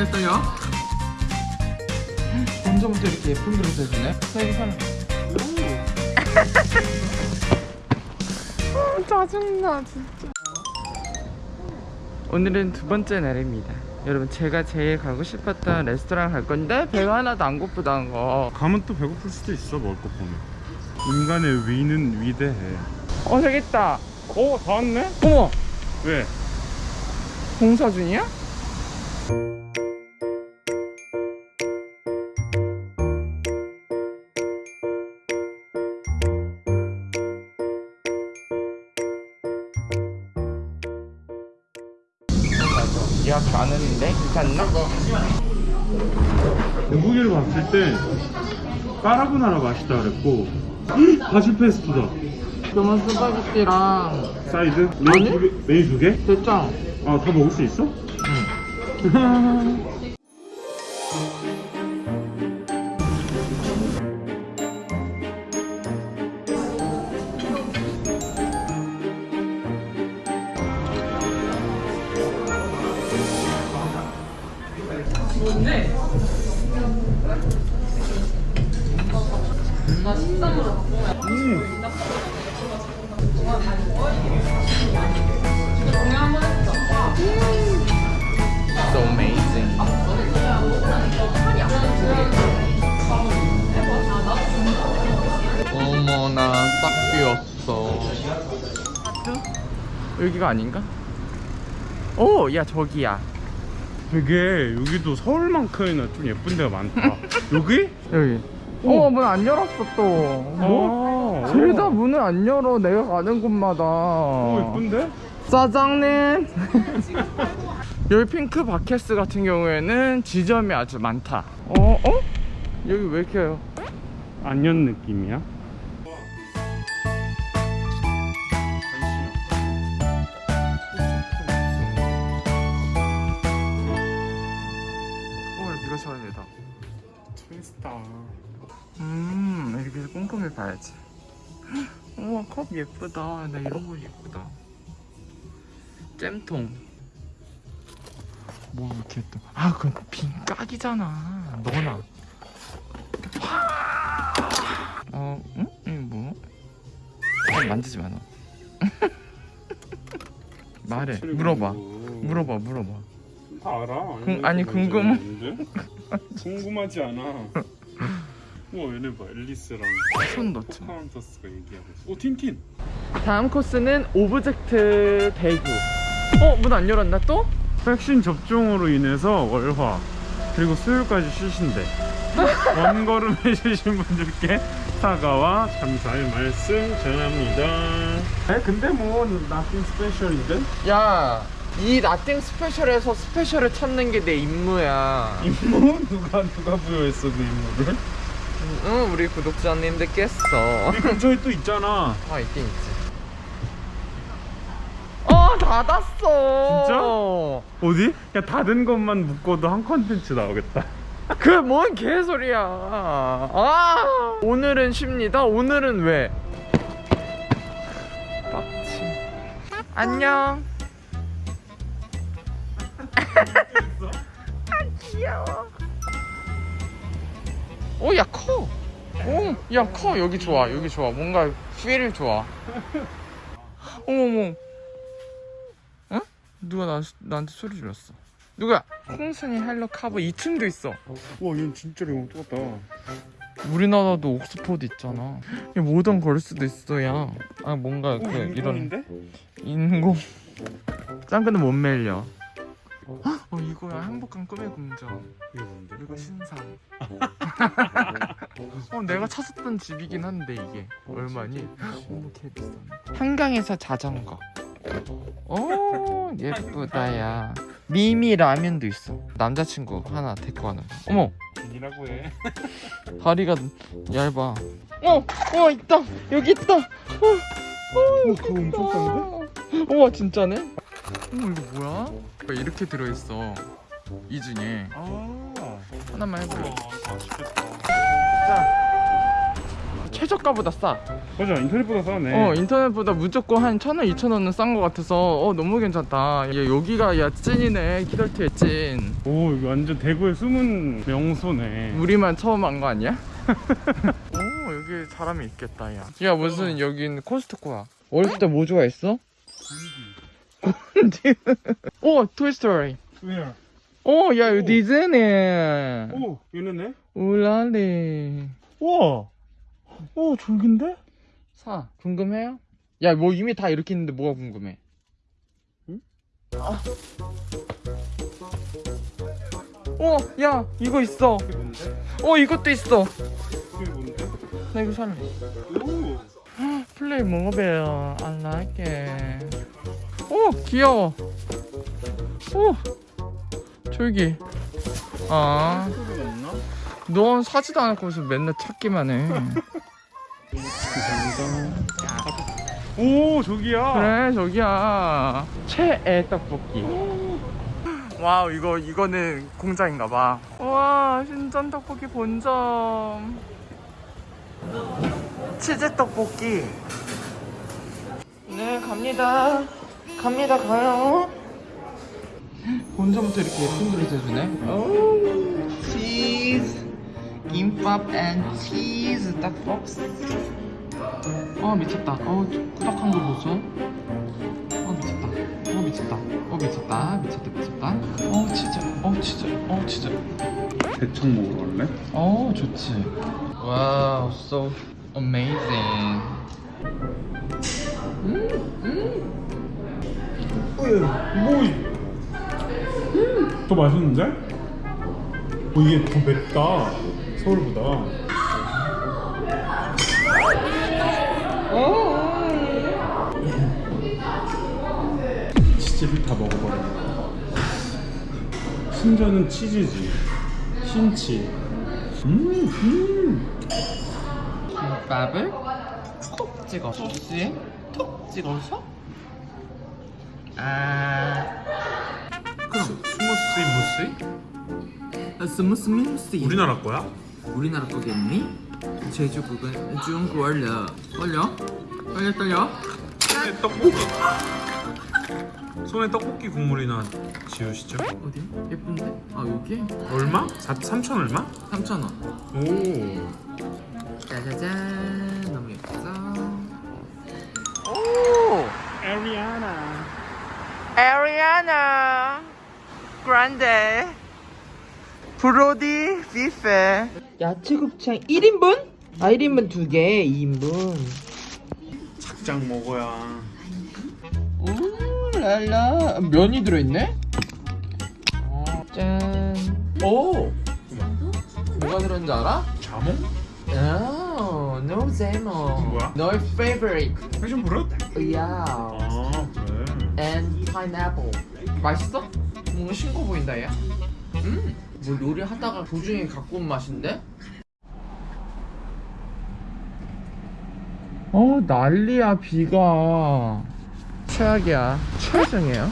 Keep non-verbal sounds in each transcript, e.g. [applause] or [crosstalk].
도착했어요. 먼저부터 이렇게 예쁜 그릇을 주네. 사이 사람. 짜증나 진짜. 오늘은 두 번째 날입니다. 여러분 제가 제일 가고 싶었던 레스토랑 갈 건데 배가 하나도 안 고프다는 거. 가면 또 배고플 수도 있어 먹을 거 보면 인간의 위는 위대해 어 저기 있다. 어? 다 왔네? 어머 왜? 공사 중이야? 예약 안 했는데 괜찮나? 고기를 봤을 때 까라보나라 맛있다 그랬고 바질 페스토다 그러면 스파게티랑 사이드? 아니? 메인 두 개? 메인 두 개? 됐죠? 아다 먹을 수 있어? [laughs] So amazing. 어머나 딱 비었어. 여기가 아닌가? 오, 야 저기야. 되게 여기도 서울만큼이나 좀 예쁜 데가 많다 [laughs] 여기? 여기. 오. 어, 문 안 열었어 또. 뭐? 아, 오. 문을 안 열어. 내가 가는 곳마다. 오 예쁜데? 사장님. [laughs] 여기 핑크 바켓스 같은 경우에는 지점이 아주 많다. 어? 어? 여기 왜 이렇게 안녕 느낌이야? 어, 음, 이렇게 해서 꼼꼼히 봐야지. 우와, 컵 예쁘다. 나 이런 거 예쁘다. 잼통. 뭐 이렇게 또. 아, 그건 빈 깍이잖아. 너나. 어, 응? 이거 뭐? 아, 만지지 마, 너. [laughs] 말해. 물어봐. 물어봐, 물어봐. 다 알아 궁- 아니, 궁금- 궁금 [laughs] 궁금하지 않아 와 얘네 봐 앨리스랑 손 넣지 마. 포카혼타스가 얘기하고 있어 오 틴틴 다음 코스는 오브젝트 대구. 어, 문 안 열었나 또? 백신 접종으로 인해서 월화 그리고 수요일까지 쉬신대 [laughs] 먼 걸음 해주신 분들께 사과와 감사의 말씀 전합니다 네, 근데 뭐 nothing special인데? 야, 이 nothing special에서 special을 찾는 게 내 임무야. 임무? 누가 누가 부여했어 그 임무를? 응, 우리 구독자님들께서. 우리 근처에 또 있잖아 아, 있긴 있지. 어, 닫았어. 어디? 야 닫은 것만 묶어도 한 컨텐츠 나오겠다 [laughs] 그 뭔 개소리야. 아, 오늘은 쉽니다. 오늘은 왜? 빡침. 안녕. 아, 귀여워. 오, 야, 커. 오, 야, 커. 여기 좋아. 여기 좋아. 뭔가 feel 좋아. 어머머. 어? 누가 나, 나한테 소리 질렀어. 누구야? 콩순이 헬로 카봇 2층도 있어. 와 얘는 진짜로 이거 똑같다 우리나라도 옥스퍼드 있잖아. 야, 모던 걸 수도 있어, 야. 아, 뭔가 그 이런 인공인데? 인공. 짱구는 못 말려. 어, 이거야. 행복한 꿈의 궁전. 이게 뭔데? 그리고 신상. [laughs] 어, 내가 찾았던 집이긴 한데 이게 얼마니? 어머, 개 비싸네. 한강에서 자전거. 오, 예쁘다 야. 미미 라면도 있어. 남자친구 하나 데리고 가는 거. 어머, 아니라고 해 [laughs] 다리가 얇아. 어, 어 있다. 여기 있다. 어, 어, 그거 엄청 싼데? 우와 진짜네? 어머 이거 뭐야? 이렇게 들어있어. 이 중에 아 하나만 해볼래? 자, 최저가보다 싸. 맞아 인터넷보다 싸네 어 인터넷보다 무조건 한 천 원, 이천 원은 싼 거 같아서 어 너무 괜찮다. 야, 여기가 야 찐이네 키덜트의 찐. 오 이거 완전 대구의 숨은 명소네 우리만 처음 한 거 아니야? [laughs] 오 여기 사람이 있겠다 야. 야 무슨 여긴 코스트코야. 어렸을 때 뭐 좋아했어? 곤디. [laughs] 오 토이스토리. Where? 오, 야, 오. 이거 디즈니. 오 얘네네 울랄리. 우와 오 졸긴데? 사, 궁금해요? 야, 뭐 이미 다 이렇게 있는데 뭐가 궁금해? 응? 아. 어, 야, 이거 있어. 이게 뭔데? 어, 이것도 있어. 이게 뭔데? 나 이거 살래. 오 플레이 먹어봐요. I like it. 오, 귀여워. 오, 졸기. 아, 소리가 없나? 넌 사지도 않았고 맨날 찾기만 해. 오 저기야 그래 저기야 최애 떡볶이 wow 이거 이거는 공장인가 봐 와 신전 떡볶이 본점 치즈 떡볶이 네 갑니다 갑니다 가요 본점부터 이렇게 예쁜 그릇 해주네 오 치즈 김밥 and 치즈 떡볶이 어 미쳤다. 어 꾸덕한 거 보소. 어 미쳤다. 어 미쳤다. 어 미쳤다. 미쳤다 미쳤다. 어 진짜. 어 진짜. 어 진짜. 대창 먹으러 갈래? 어 좋지. 와우, so amazing. 더 맛있는데? 어, 이게 더 맵다. 서울보다. 치즈를 다 먹어버려 신전은 치즈지. 신치. 음, 음. 김밥을 톡 찍어서 톡 찍어서 아 그럼 스무스 무스? 스무스 민스 우리나라 거야? 우리나라 거겠니? 제주 부근 중국어려 떨려? 떨려 떨려? 손에 떡볶이 손에 떡볶이 국물이나 지우시죠? 어디? 예쁜데? 아 여기? 얼마? 4, 3천 얼마? 3,000원 오 짜자잔 너무 예쁘죠? 오! 에리아나 에리아나 그란데 브로디 비페 야채 곱창 1인분? 아 1인분 2개 2인분 작작 먹어야 오 랄라 면이 들어있네? 어, 짠 오! 뭐가 들었는지 알아? 자몽? 아, no 제모 뭐야? 너의 favorite 패션 브릇? 야아 그래 and pineapple 맛있어? 뭔가 싱거 보인다 얘. 음, 뭐 요리 하다가 도중에 갖고 온 맛인데? 어 난리야 비가. 최악이야. 최악이에요.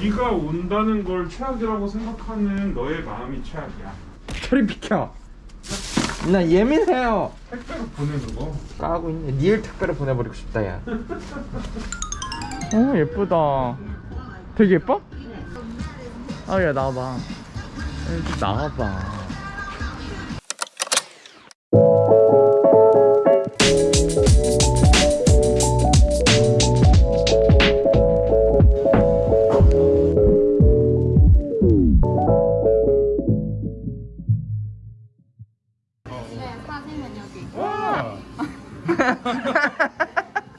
비가 온다는 걸 최악이라고 생각하는 너의 마음이 최악이야. 저리 비켜. 나 예민해요. 택배로 보내는 거. 까고 있네. 니을 택배로 보내버리고 싶다 야 [laughs] 어, 예쁘다 되게 예뻐? 아 야 나와봐 여기 나와봐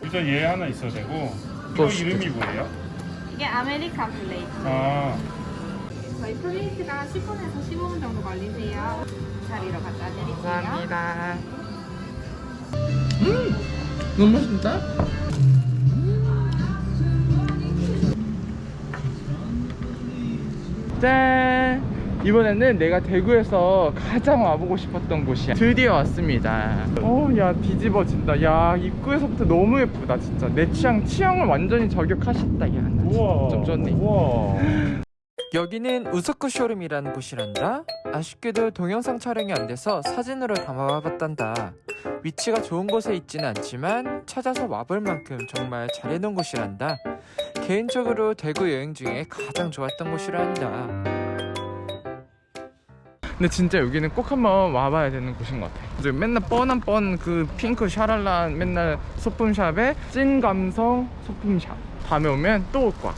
일단 얘 [laughs] 하나 있어야 되고 이거 또 이름이 뭐예요? 이게 American plate. 아. 저희 plate가 10분에서 15분 정도 걸리세요. 자리로 갖다 드릴게요. 감사합니다. 음! 너무 맛있다. 짠! 이번에는 내가 대구에서 가장 와보고 싶었던 곳이야. 드디어 왔습니다. 어야 뒤집어진다. 야 입구에서부터 너무 예쁘다 진짜. 내 취향 취향을 완전히 저격하셨다 야나 우와 좀 좋네 우와 여기는 우스쿠 쇼룸이라는 곳이란다. 아쉽게도 동영상 촬영이 안 돼서 사진으로 담아와봤단다. 위치가 좋은 곳에 있지는 않지만 찾아서 와볼 만큼 정말 잘해놓은 곳이란다. 개인적으로 대구 여행 중에 가장 좋았던 곳이란다. 근데 진짜 여기는 꼭 한번 와봐야 되는 곳인 것 같아. 맨날 뻔한 뻔 그 핑크 샤랄란 맨날 소품샵에 찐 감성 소품샵. 다음에 오면 또 올 거야.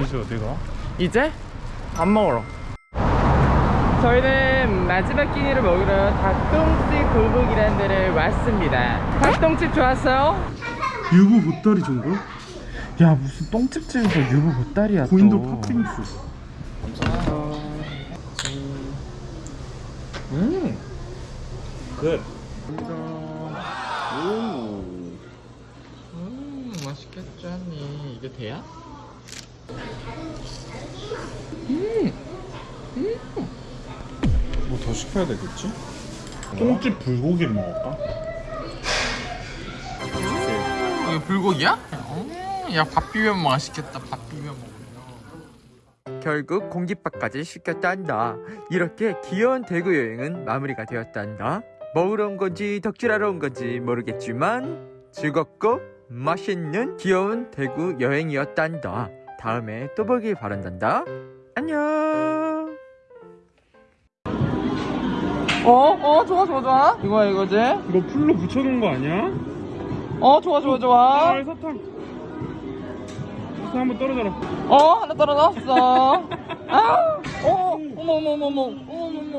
이제 어디 가? 이제 밥 먹으러. 저희는 마지막 끼니를 먹으러 닭똥집 골목이라는 데를 왔습니다. 닭똥집 좋았어요? 유부 보따리 정도? 야 무슨 똥집집에서 유부 보따리야 고인도 팥빙수 음. 굿음 맛있겠잖니 이게 돼야? 뭐더 시켜야 되겠지? 똥집 불고기를 먹을까? 이게 불고기야? 야밥 비벼 맛있겠다 밥 비벼 먹으면 결국 공깃밥까지 시켰단다 이렇게 귀여운 대구 여행은 마무리가 되었단다 먹으러 온 건지 덕질하러 온 건지 모르겠지만 즐겁고 맛있는 귀여운 대구 여행이었단다. 다음에 또 보길 바란단다. 안녕! 어? 어? 좋아 좋아 좋아? 이거야 이거지? 이거 풀로 붙여놓은 거 아니야? 어 좋아 좋아 좋아. 아 사탕. 사탕 한번 떨어져라. 어? 하나 떨어졌어. [laughs] 아! 어, 어머 어머 어머 어머 어머 어머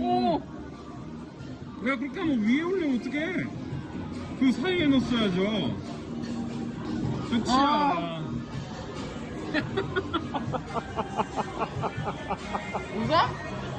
어머 야 그렇게 하면 위에 올리면 어떡해? 그 사이에 넣었어야죠 끝이야 아. [laughs] 이거?